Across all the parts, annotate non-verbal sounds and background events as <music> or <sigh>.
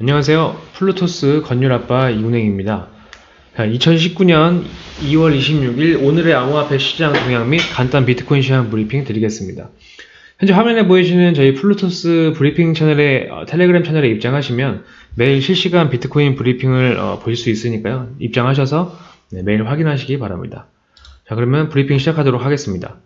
안녕하세요. 플루토스 건율아빠 이운행입니다. 2019년 2월 26일 오늘의 암호화폐 시장 동향 및 간단 비트코인 시장 브리핑 드리겠습니다. 현재 화면에 보이시는 저희 플루토스 브리핑 채널의 어, 텔레그램 채널에 입장하시면 매일 실시간 비트코인 브리핑을 어, 보실 수 있으니까요. 입장하셔서 네, 매일 확인하시기 바랍니다. 자 그러면 브리핑 시작하도록 하겠습니다.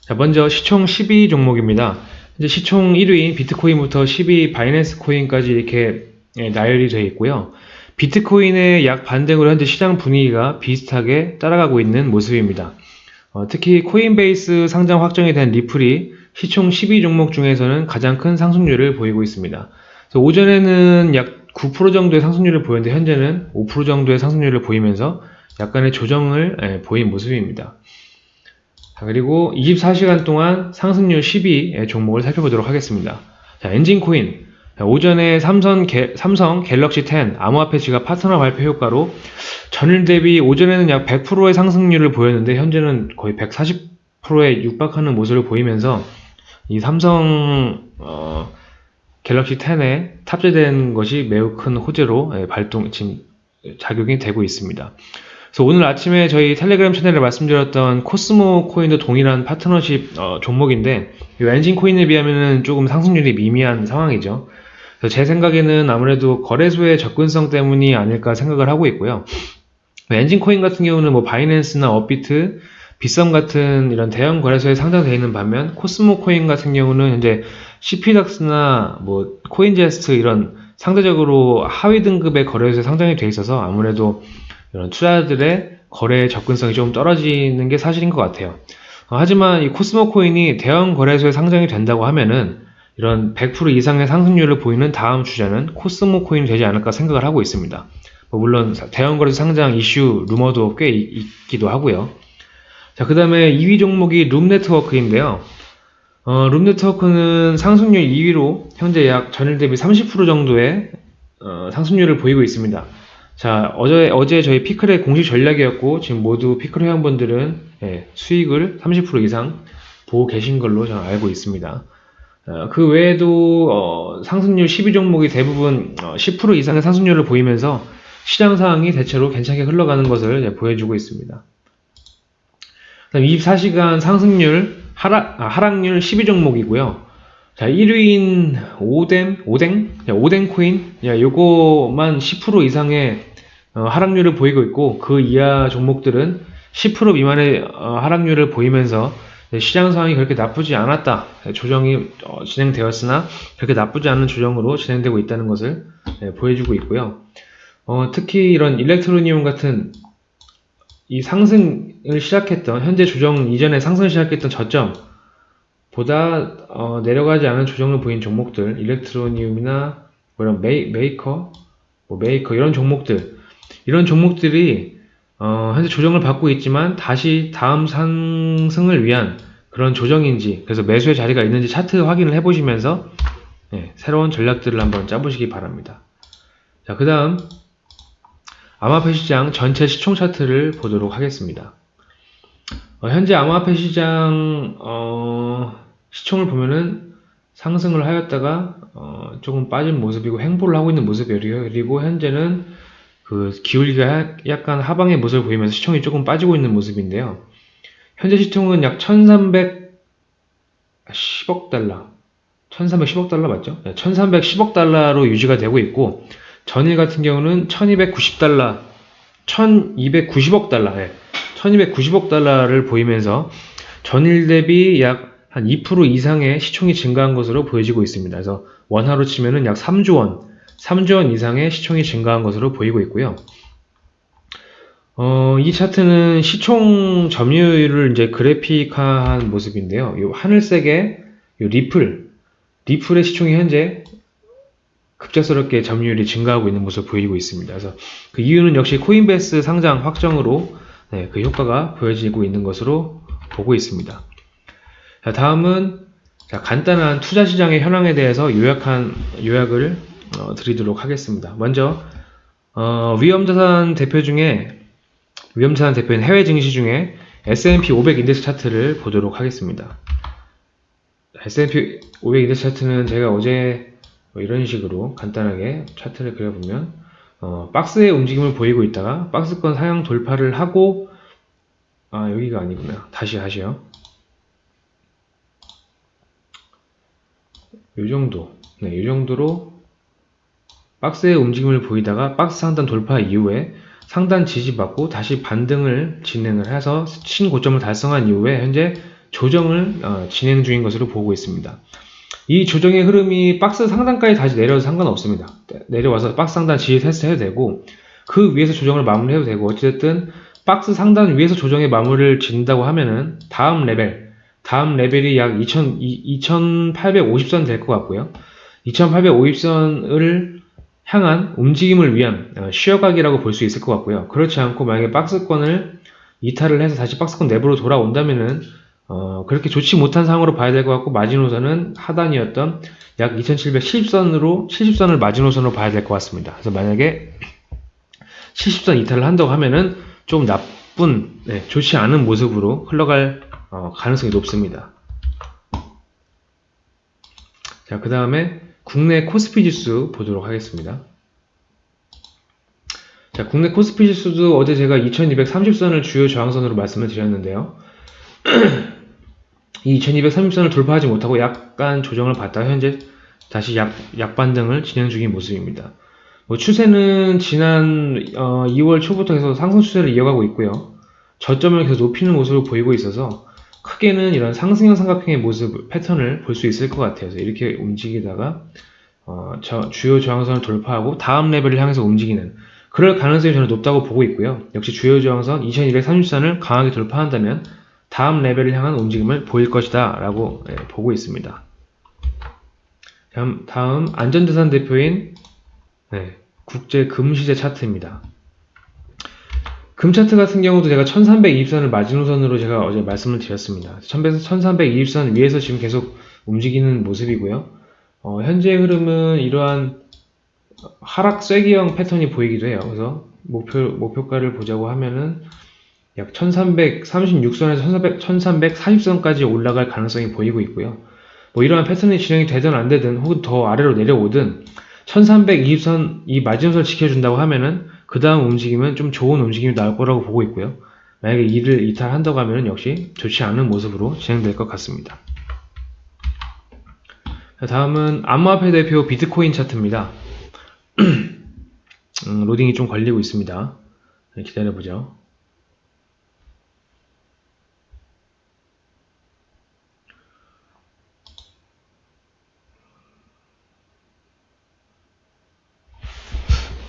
자 먼저 시총 12 종목입니다. 이제 시총 1위인 비트코인부터 12 바이낸스 코인까지 이렇게 예, 나열이 되어 있고요. 비트코인의 약 반등으로 현재 시장 분위기가 비슷하게 따라가고 있는 모습입니다. 어, 특히 코인베이스 상장 확정이 된 리플이 시총 12 종목 중에서는 가장 큰 상승률을 보이고 있습니다. 오전에는 약 9% 정도의 상승률을 보였는데 현재는 5% 정도의 상승률을 보이면서 약간의 조정을 예, 보인 모습입니다. 자, 그리고 24시간 동안 상승률 12의 종목을 살펴보도록 하겠습니다. 자, 엔진코인. 오전에 삼성, 게, 삼성 갤럭시 10 암호화폐 지갑 파트너 발표 효과로 전일 대비 오전에는 약 100%의 상승률을 보였는데 현재는 거의 140%에 육박하는 모습을 보이면서 이 삼성 어, 갤럭시 10에 탑재된 것이 매우 큰 호재로 예, 발동 지금 작용이 되고 있습니다. 그래서 오늘 아침에 저희 텔레그램 채널에 말씀드렸던 코스모 코인도 동일한 파트너십 어, 종목인데 이 엔진 코인에 비하면 조금 상승률이 미미한 상황이죠. 제 생각에는 아무래도 거래소의 접근성 때문이 아닐까 생각을 하고 있고요. 엔진 코인 같은 경우는 뭐 바이낸스나 업비트, 비썸 같은 이런 대형 거래소에 상장되어 있는 반면 코스모 코인 같은 경우는 현재 CPDAX나 뭐 코인제스트 이런 상대적으로 하위 등급의 거래소에 상장이 되어 있어서 아무래도 이런 투자들의 거래 접근성이 좀 떨어지는 게 사실인 것 같아요. 어, 하지만 이 코스모 코인이 대형 거래소에 상장이 된다고 하면은 이런 100% 이상의 상승률을 보이는 다음 주자는 코스모 코인이 되지 않을까 생각을 하고 있습니다. 뭐 물론 대형 거래소 상장 이슈 루머도 꽤 있기도 하고요. 자, 그 다음에 2위 종목이 룸 네트워크인데요. 어, 룸 네트워크는 상승률 2위로 현재 약 전일 대비 30% 정도의 어, 상승률을 보이고 있습니다. 자, 어제, 어제 저희 피클의 공식 전략이었고, 지금 모두 피클 회원분들은 예, 수익을 30% 이상 보고 계신 걸로 저는 알고 있습니다. 어, 그 외에도 어, 상승률 12종목이 대부분 어, 10% 이상의 상승률을 보이면서 시장 상황이 대체로 괜찮게 흘러가는 것을 보여주고 있습니다. 24시간 상승률 하락, 아, 하락률 12종목이고요. 자, 1위인 오덴, 오뎅, 오뎅 코인, 야, 요거만 10% 이상의 어, 하락률을 보이고 있고 그 이하 종목들은 10% 미만의 어, 하락률을 보이면서 시장 상황이 그렇게 나쁘지 않았다. 조정이 어, 진행되었으나 그렇게 나쁘지 않은 조정으로 진행되고 있다는 것을 네, 보여주고 있고요. 어, 특히 이런 일렉트로니움 같은 이 상승을 시작했던 현재 조정 이전에 상승을 시작했던 저점 보다 어, 내려가지 않은 조정을 보인 종목들 일렉트로니움이나 뭐 이런 메이, 메이커 뭐 메이커 이런 종목들 이런 종목들이 어, 현재 조정을 받고 있지만 다시 다음 상승을 위한 그런 조정인지 그래서 매수의 자리가 있는지 차트 확인을 해보시면서 네, 새로운 전략들을 한번 짜보시기 바랍니다. 자, 그 다음 암호화폐 시장 전체 시총 차트를 보도록 하겠습니다. 어, 현재 암호화폐 시장 어, 시총을 보면은 상승을 하였다가 어, 조금 빠진 모습이고 횡보를 하고 있는 모습이에요. 그리고 현재는 그 기울기가 약간 하방의 모습을 보이면서 시총이 조금 빠지고 있는 모습인데요. 현재 시총은 약 1310억 달러 1310억 달러 맞죠? 1310억 달러로 유지가 되고 있고 전일 같은 경우는 1290달러 1290억 달러 예, 1290억 달러를 보이면서 전일 대비 약 한 2% 이상의 시총이 증가한 것으로 보여지고 있습니다. 그래서 원화로 치면은 약 3조 원, 3조 원 이상의 시총이 증가한 것으로 보이고 있고요. 어, 이 차트는 시총 점유율을 이제 그래픽화한 모습인데요. 이 하늘색의 이 리플, 리플의 시총이 현재 급작스럽게 점유율이 증가하고 있는 모습을 보이고 있습니다. 그래서 그 이유는 역시 코인베이스 상장 확정으로 네, 그 효과가 보여지고 있는 것으로 보고 있습니다. 자, 다음은 자, 간단한 투자 시장의 현황에 대해서 요약한 요약을 어, 드리도록 하겠습니다. 먼저 어, 위험자산 대표 중에 위험자산 대표인 해외 증시 중에 S&P 500 인덱스 차트를 보도록 하겠습니다. S&P 500 인덱스 차트는 제가 어제 뭐 이런 식으로 간단하게 차트를 그려보면 어, 박스의 움직임을 보이고 있다가 박스권 상향 돌파를 하고 아 여기가 아니구나. 다시 하시요 요 정도. 네, 요 정도로 박스의 움직임을 보이다가 박스 상단 돌파 이후에 상단 지지받고 다시 반등을 진행을 해서 신고점을 달성한 이후에 현재 조정을 어, 진행 중인 것으로 보고 있습니다. 이 조정의 흐름이 박스 상단까지 다시 내려도 상관없습니다. 내려와서 박스 상단 지지 테스트 해도 되고 그 위에서 조정을 마무리해도 되고 어쨌든 박스 상단 위에서 조정의 마무리를 짓는다고 하면은 다음 레벨 다음 레벨이 약 2000, 2850선 될 것 같고요. 2850선을 향한 움직임을 위한 어, 쉬어가기라고 볼 수 있을 것 같고요. 그렇지 않고 만약에 박스권을 이탈을 해서 다시 박스권 내부로 돌아온다면은 어, 그렇게 좋지 못한 상황으로 봐야 될 것 같고 마지노선은 하단이었던 약 2770선으로 70선을 마지노선으로 봐야 될 것 같습니다. 그래서 만약에 70선 이탈을 한다고 하면은 좀 나쁜 네, 좋지 않은 모습으로 흘러갈 어, 가능성이 높습니다. 자, 그 다음에 국내 코스피 지수 보도록 하겠습니다. 자, 국내 코스피 지수도 어제 제가 2230선을 주요 저항선으로 말씀을 드렸는데요. <clears throat> 이 2230선을 돌파하지 못하고 약간 조정을 받다가 현재 다시 약, 약반등을 진행 중인 모습입니다. 뭐 추세는 지난 어, 2월 초부터 해서 상승 추세를 이어가고 있고요. 저점을 계속 높이는 모습을 보이고 있어서 크게는 이런 상승형 삼각형의 모습 패턴을 볼 수 있을 것 같아요. 이렇게 움직이다가 어, 저, 주요 저항선을 돌파하고 다음 레벨을 향해서 움직이는 그럴 가능성이 저는 높다고 보고 있고요. 역시 주요 저항선 2230선을 강하게 돌파한다면 다음 레벨을 향한 움직임을 보일 것이다 라고 예, 보고 있습니다. 다음, 다음 안전자산 대표인 네, 국제 금시세 차트입니다. 금 차트 같은 경우도 제가 1320선을 마지노선으로 제가 어제 말씀을 드렸습니다. 1320선 위에서 지금 계속 움직이는 모습이고요. 어, 현재 흐름은 이러한 하락 쐐기형 패턴이 보이기도 해요. 그래서 목표, 목표가를 보자고 하면은 약 1336선에서 1300, 1340선까지 올라갈 가능성이 보이고 있고요. 뭐 이러한 패턴이 진행이 되든 안 되든 혹은 더 아래로 내려오든 1320선 이 마지노선을 지켜준다고 하면은 그 다음 움직임은 좀 좋은 움직임이 나올 거라고 보고 있고요. 만약에 이를 이탈한다고 하면 역시 좋지 않은 모습으로 진행될 것 같습니다. 다음은 암호화폐 대표 비트코인 차트입니다. <clears throat> 음, 로딩이 좀 걸리고 있습니다. 네, 기다려보죠.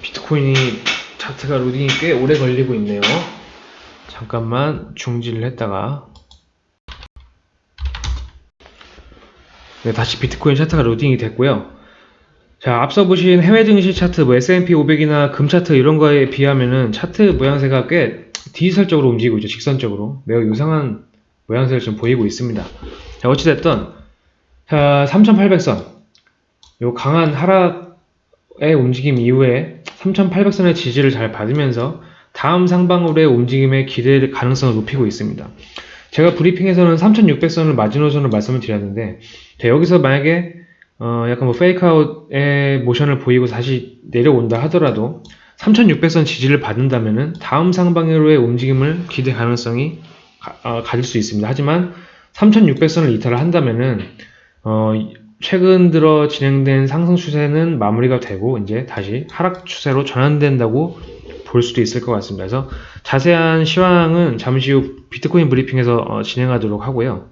비트코인이 차트가 로딩이 꽤 오래 걸리고 있네요. 잠깐만 중지를 했다가 네, 다시 비트코인 차트가 로딩이 됐고요. 자, 앞서 보신 해외 증시 차트, 뭐 S&P 500이나 금 차트 이런 거에 비하면은 차트 모양새가 꽤 디지털적으로 움직이고 있죠. 직선적으로. 매우 유상한 모양새를 좀 보이고 있습니다. 자, 어찌됐든, 자, 3800선. 요 강한 하락의 움직임 이후에 3800선의 지지를 잘 받으면서 다음 상방으로의 움직임의 기대 가능성을 높이고 있습니다. 제가 브리핑에서는 3600선을 마지노선으로 말씀을 드렸는데 여기서 만약에 어 약간 뭐 페이크아웃의 모션을 보이고 다시 내려온다 하더라도 3600선 지지를 받는다면은 다음 상방으로의 움직임을 기대 가능성이 가, 어, 가질 수 있습니다. 하지만 3600선을 이탈을 한다면은 어 최근 들어 진행된 상승 추세는 마무리가 되고 이제 다시 하락 추세로 전환된다고 볼 수도 있을 것 같습니다. 그래서 자세한 시황은 잠시 후 비트코인 브리핑에서 어, 진행하도록 하고요.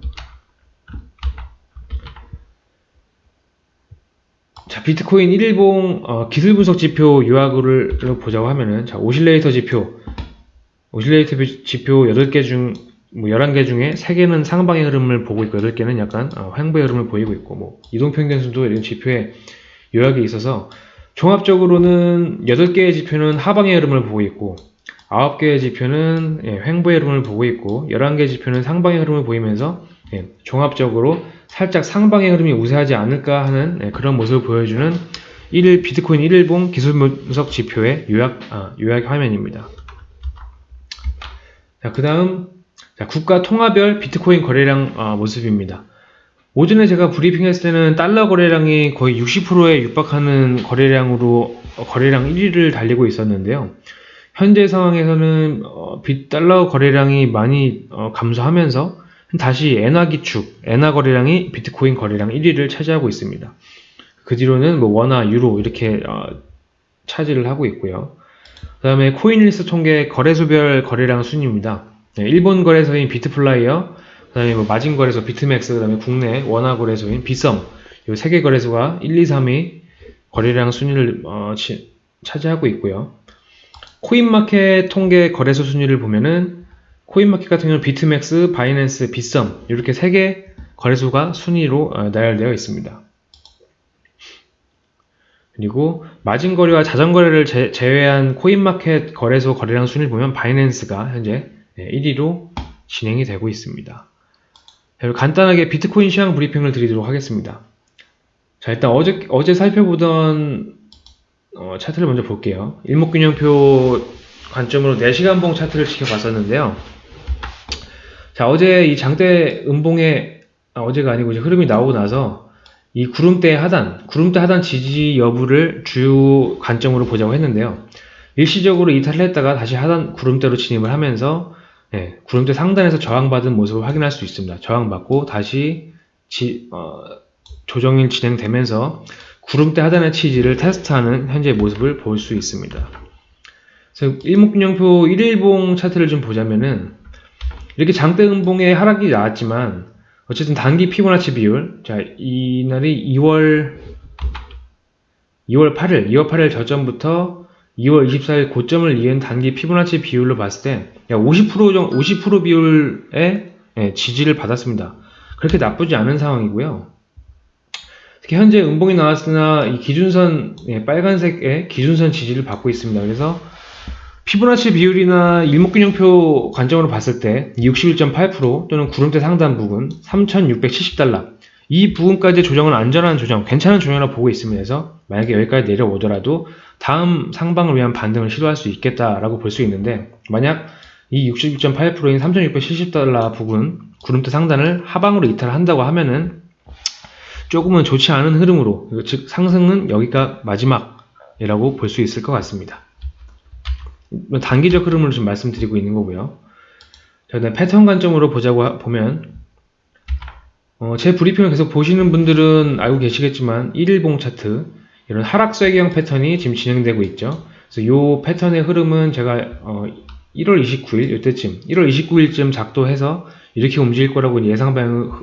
자, 비트코인 1일봉 어, 기술 분석 지표 요약을 보자고 하면은 자, 오실레이터 지표 오실레이터 지표 8개 중 뭐 11개 중에 3개는 상방의 흐름을 보고 있고 8개는 약간 어, 횡보의 흐름을 보이고 있고 뭐 이동평균수도 이런 지표에 요약이 있어서 종합적으로는 8개의 지표는 하방의 흐름을 보고 있고 9개의 지표는 예, 횡보의 흐름을 보고 있고 11개의 지표는 상방의 흐름을 보이면서 예, 종합적으로 살짝 상방의 흐름이 우세하지 않을까 하는 예, 그런 모습을 보여주는 1일 비트코인 1일봉 기술 분석 지표의 요약, 아, 요약 화면입니다. 자, 그 다음 자, 국가 통화별 비트코인 거래량 어, 모습입니다. 오전에 제가 브리핑했을 때는 달러 거래량이 거의 60%에 육박하는 거래량으로 어, 거래량 1위를 달리고 있었는데요. 현재 상황에서는 어, 미 달러 거래량이 많이 어, 감소하면서 다시 엔화 기축, 엔화 거래량이 비트코인 거래량 1위를 차지하고 있습니다. 그 뒤로는 뭐 원화, 유로 이렇게 어, 차지를 하고 있고요. 그 다음에 코인힐스 통계 거래소별 거래량 순입니다. 네, 일본 거래소인 비트플라이어, 그 다음에 뭐 마진 거래소 비트멕스, 그 다음에 국내 원화 거래소인 비썸, 이 세 개 거래소가 1, 2, 3위 거래량 순위를 어, 치, 차지하고 있고요. 코인마켓 통계 거래소 순위를 보면은 코인마켓 같은 경우는 비트멕스, 바이낸스, 비썸 이렇게 세 개 거래소가 순위로 어, 나열되어 있습니다. 그리고 마진 거래와 자전 거래를 제, 외한 코인마켓 거래소 거래량 순위를 보면 바이낸스가 현재 1위로 진행이 되고 있습니다. 간단하게 비트코인 시황 브리핑을 드리도록 하겠습니다. 자 일단 어제 어제 살펴보던 어, 차트를 먼저 볼게요. 일목균형표 관점으로 4시간봉 차트를 지켜봤었는데요. 자, 어제 이 장대 음봉의, 아, 어제가 아니고 이제 흐름이 나오고 나서 이 구름대 하단, 구름대 하단 지지 여부를 주요 관점으로 보자고 했는데요. 일시적으로 이탈을 했다가 다시 하단 구름대로 진입을 하면서 네, 구름대 상단에서 저항받은 모습을 확인할 수 있습니다. 저항받고 다시 지, 어, 조정이 진행되면서 구름대 하단의 치지를 테스트하는 현재 모습을 볼 수 있습니다. 그래서 일목균형표 1일봉 차트를 좀 보자면은 이렇게 장대 음봉의 하락이 나왔지만 어쨌든 단기 피보나치 비율 자 이날이 2월 2월 8일 2월 8일 저점부터 2월 24일 고점을 이은 단기 피보나치 비율로 봤을 때50% 50% 비율의 예, 지지를 받았습니다. 그렇게 나쁘지 않은 상황이고요. 특히 현재 음봉이 나왔으나 이 기준선 예, 빨간색의 기준선 지지를 받고 있습니다. 그래서 피보나치 비율이나 일목균형표 관점으로 봤을 때 61.8% 또는 구름대 상단 부분 3,670달러 이 부분까지 조정은 안전한 조정, 괜찮은 조정이라고 보고 있습니다. 그래서 만약에 여기까지 내려오더라도 다음 상방을 위한 반등을 시도할 수 있겠다라고 볼 수 있는데 만약 이 61.8%인 3,670달러 부분 구름대 상단을 하방으로 이탈한다고 하면은 조금은 좋지 않은 흐름으로 즉 상승은 여기가 마지막이라고 볼 수 있을 것 같습니다. 단기적 흐름을 좀 말씀드리고 있는 거고요. 자, 그다음 패턴 관점으로 보자고 보면 어, 제 브리핑을 계속 보시는 분들은 알고 계시겠지만 1일봉 차트 이런 하락쇄경 패턴이 지금 진행되고 있죠. 그래서 이 패턴의 흐름은 제가 어, 1월 29일 이때쯤 1월 29일쯤 작도해서 이렇게 움직일 거라고 예상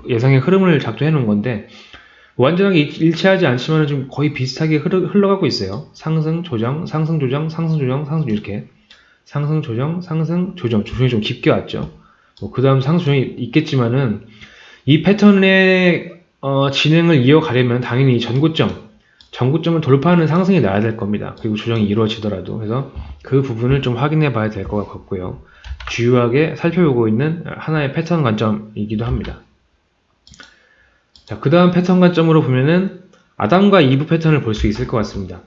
예상의 흐름을 작도해 놓은 건데 완전하게 일치하지 않지만 좀 거의 비슷하게 흘러, 가고 있어요. 상승, 조정, 상승, 조정, 상승, 조정, 상승 이렇게 상승, 조정, 상승, 조정 조정이 좀 깊게 왔죠. 뭐 그 다음 상승, 조정이 있겠지만은 이 패턴의 어, 진행을 이어가려면 당연히 전고점, 전고점을 돌파하는 상승이 나야 될 겁니다. 그리고 조정이 이루어지더라도 그래서 그 부분을 좀 확인해 봐야 될 것 같고요. 주요하게 살펴보고 있는 하나의 패턴 관점이기도 합니다. 자, 그 다음 패턴 관점으로 보면은 아담과 이브 패턴을 볼 수 있을 것 같습니다.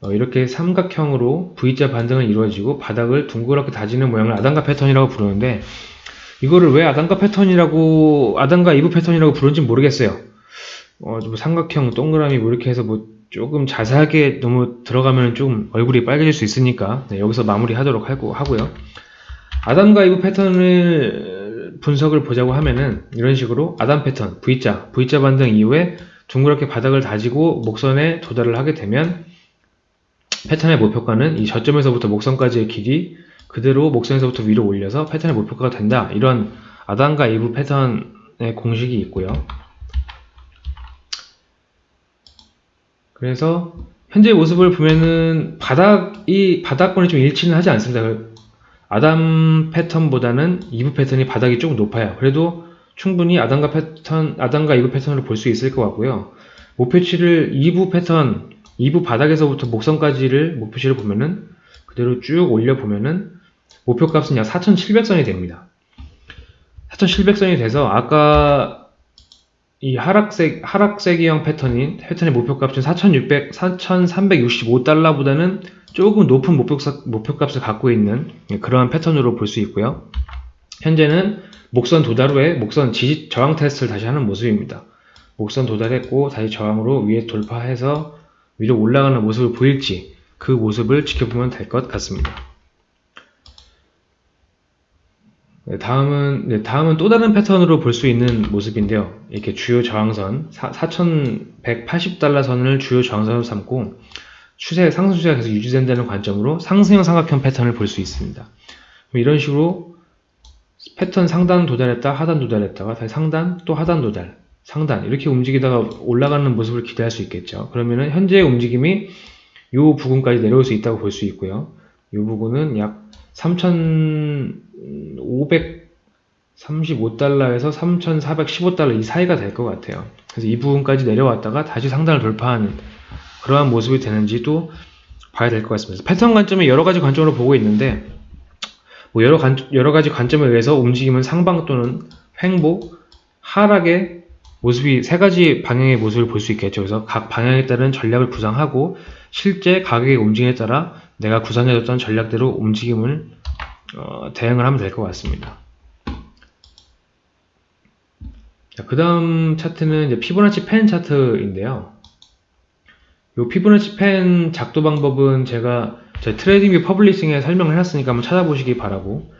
어, 이렇게 삼각형으로 V자 반등을 이루어지고 바닥을 둥그렇게 다지는 모양을 아담과 패턴이라고 부르는데 이거를 왜 아담과 패턴이라고 아담과 이브 패턴이라고 부르는지 모르겠어요. 어, 뭐 삼각형, 동그라미 뭐 이렇게 해서 뭐 조금 자세하게 너무 들어가면 좀 얼굴이 빨개질 수 있으니까 네, 여기서 마무리하도록 하고 하고요. 아담과 이브 패턴을 분석을 보자고 하면은 이런 식으로 아담 패턴 V자, V자 반등 이후에 둥그렇게 바닥을 다지고 목선에 도달을 하게 되면 패턴의 목표가는 이 저점에서부터 목선까지의 길이 그대로 목선에서부터 위로 올려서 패턴의 목표가가 된다. 이런 아담과 이브 패턴의 공식이 있고요. 그래서 현재 모습을 보면은 바닥이 바닥권이 좀 일치는 하지 않습니다. 아담 패턴보다는 이브 패턴이 바닥이 조금 높아요. 그래도 충분히 아담과 패턴, 아담과 이브 패턴으로 볼 수 있을 것 같고요. 목표치를 2부 패턴, 2부 바닥에서부터 목선까지를 목표치를 보면은 그대로 쭉 올려 보면은 목표값은 약 4,700선이 됩니다. 4,700선이 돼서 아까 이 하락색 하락세기형 패턴인 패턴의 목표값은 4,600, 4,365달러보다는 조금 높은 목표값, 목표값을 갖고 있는 그러한 패턴으로 볼 수 있고요. 현재는 목선 도달 후에 목선 지지 저항 테스트를 다시 하는 모습입니다. 목선 도달했고 다시 저항으로 위에 돌파해서 위로 올라가는 모습을 보일지 그 모습을 지켜보면 될 것 같습니다. 네, 다음은 네, 다음은 또 다른 패턴으로 볼 수 있는 모습인데요. 이렇게 주요 저항선 4,180달러 선을 주요 저항선으로 삼고 추세 상승 추세가 계속 유지된다는 관점으로 상승형 삼각형 패턴을 볼 수 있습니다. 이런 식으로 패턴 상단 도달했다 하단 도달했다가 다시 상단 또 하단 도달 상단 이렇게 움직이다가 올라가는 모습을 기대할 수 있겠죠. 그러면은 현재의 움직임이 이 부분까지 내려올 수 있다고 볼 수 있고요. 이 부분은 약 3,535달러에서 3,415달러 이 사이가 될 것 같아요. 그래서 이 부분까지 내려왔다가 다시 상단을 돌파하는 그러한 모습이 되는지도 봐야 될 것 같습니다. 패턴 관점에 여러 가지 관점으로 보고 있는데 뭐 여러, 관, 여러 가지 관점에 의해서 움직임은 상방 또는 횡보, 하락의 모습이 세 가지 방향의 모습을 볼 수 있겠죠. 그래서 각 방향에 따른 전략을 구상하고 실제 가격의 움직임에 따라 내가 구상해뒀던 전략대로 움직임을 어, 대응을 하면 될 것 같습니다. 그 다음 차트는 이제 피보나치 펜 차트인데요. 이 피보나치 펜 작도 방법은 제가 제 트레이딩뷰 publishing에 설명을 해놨으니까 한번 찾아보시기 바라고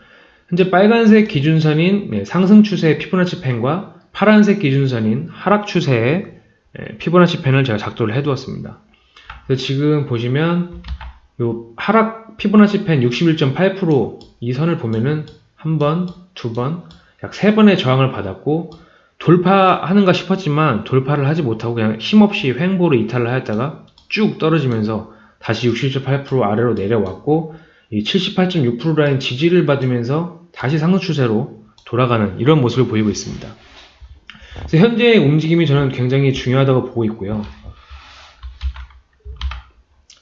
현재 빨간색 기준선인 네, 상승 추세의 피보나치 fan과 파란색 기준선인 하락 추세의 네, 피보나치 fan을 제가 작도를 해두었습니다. 지금 보시면 요 하락 피보나치 펜 61.8%이 선을 보면은 한 번, 두 번, 약 세 번의 저항을 받았고 돌파하는가 싶었지만 돌파를 하지 못하고 그냥 힘없이 횡보로 이탈을 하였다가 쭉 떨어지면서 다시 61.8% 아래로 내려왔고 이 78.6% 라인 지지를 받으면서 다시 상승 추세로 돌아가는 이런 모습을 보이고 있습니다. 그래서 현재의 움직임이 저는 굉장히 중요하다고 보고 있고요.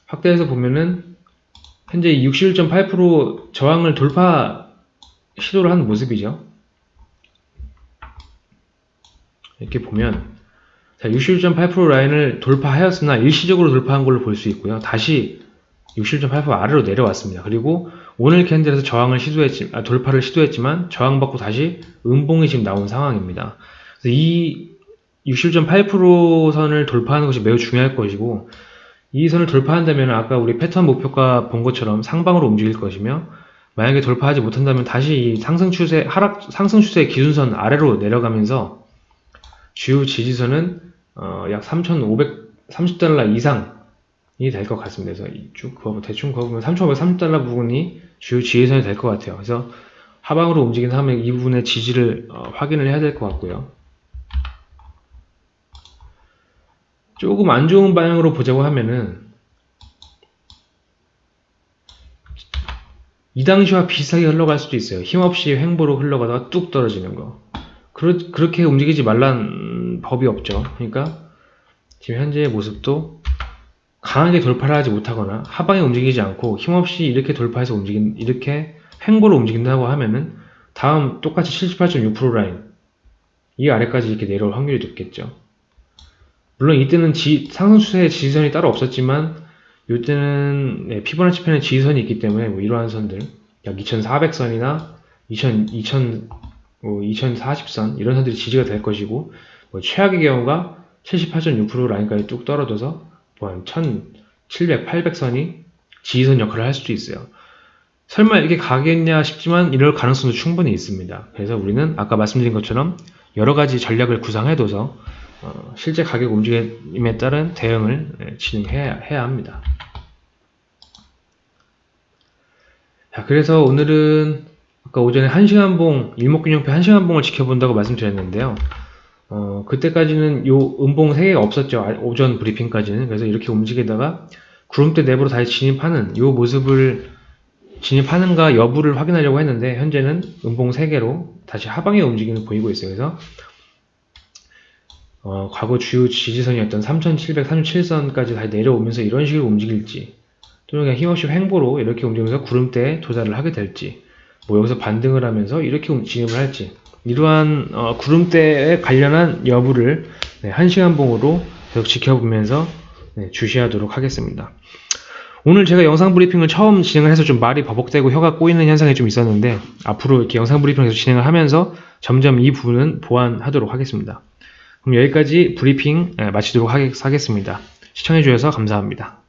확대해서 보면은 현재 61.8% 저항을 돌파 시도를 한 모습이죠. 이렇게 보면 자, 61.8% 라인을 돌파하였으나 일시적으로 돌파한 걸로 볼 수 있고요. 다시 61.8% 아래로 내려왔습니다. 그리고 오늘 캔들에서 저항을 시도했지, 아, 돌파를 시도했지만 저항받고 다시 음봉이 지금 나온 상황입니다. 그래서 이61.8% 선을 돌파하는 것이 매우 중요할 것이고 이 선을 돌파한다면 아까 우리 패턴 목표가 본 것처럼 상방으로 움직일 것이며 만약에 돌파하지 못한다면 다시 이 상승 추세 하락 상승 추세 기준선 아래로 내려가면서 주요 지지선은 어, 약 3,530달러 이상이 될 것 같습니다. 그래서 쭉 그거 대충 그어보면 3,530달러 부분이 주요 지지선이 될 것 같아요. 그래서 하방으로 움직인 다음에 이 부분의 지지를 어, 확인을 해야 될 것 같고요. 조금 안 좋은 방향으로 보자고 하면은 이 당시와 비슷하게 흘러갈 수도 있어요. 힘없이 횡보로 흘러가다가 뚝 떨어지는 거. 그러, 그렇게 움직이지 말란 법이 없죠. 그러니까 지금 현재의 모습도 강하게 돌파를 하지 못하거나 하방에 움직이지 않고 힘없이 이렇게 돌파해서 움직인 이렇게 횡보로 움직인다고 하면은 다음 똑같이 78.6% 라인 이 아래까지 이렇게 내려올 확률이 높겠죠. 물론 이때는 지, 상승 추세의 지지선이 따로 없었지만 이때는 네, 피보나치 편의 지지선이 있기 때문에 뭐 이러한 선들 약 2400선이나 2000, 2000, 뭐 2040선 이런 선들이 지지가 될 것이고 뭐 최악의 경우가 78.6% 라인까지 뚝 떨어져서 뭐 1700, 800선이 지지선 역할을 할 수도 있어요. 설마 이렇게 가겠냐 싶지만 이럴 가능성도 충분히 있습니다. 그래서 우리는 아까 말씀드린 것처럼 여러 가지 전략을 구상해둬서 어, 실제 가격 움직임에 따른 대응을 예, 진행해야 해야 합니다. 자, 그래서 오늘은 아까 오전에 1시간봉, 일목균형표 1시간봉을 지켜본다고 말씀드렸는데요. 어, 그때까지는 요 음봉 3개가 없었죠. 아, 오전 브리핑까지는. 그래서 이렇게 움직이다가 구름대 내부로 다시 진입하는 요 모습을 진입하는가 여부를 확인하려고 했는데 현재는 음봉 3개로 다시 하방에 움직임을 보이고 있어요. 그래서 어, 과거 주요 지지선이었던 3737선까지 다시 내려오면서 이런 식으로 움직일지 또는 그냥 힘없이 횡보로 이렇게 움직이면서 구름대에 도달을 하게 될지 뭐 여기서 반등을 하면서 이렇게 진입을 할지 이러한 어, 구름대에 관련한 여부를 네, 1시간 봉으로 계속 지켜보면서 네, 주시하도록 하겠습니다. 오늘 제가 영상 브리핑을 처음 진행을 해서 좀 말이 버벅대고 혀가 꼬이는 현상이 좀 있었는데 앞으로 이렇게 영상 브리핑을 계속 진행을 하면서 점점 이 부분은 보완하도록 하겠습니다. 그럼 여기까지 브리핑 예, 마치도록 하겠- 하겠습니다. 시청해주셔서 감사합니다.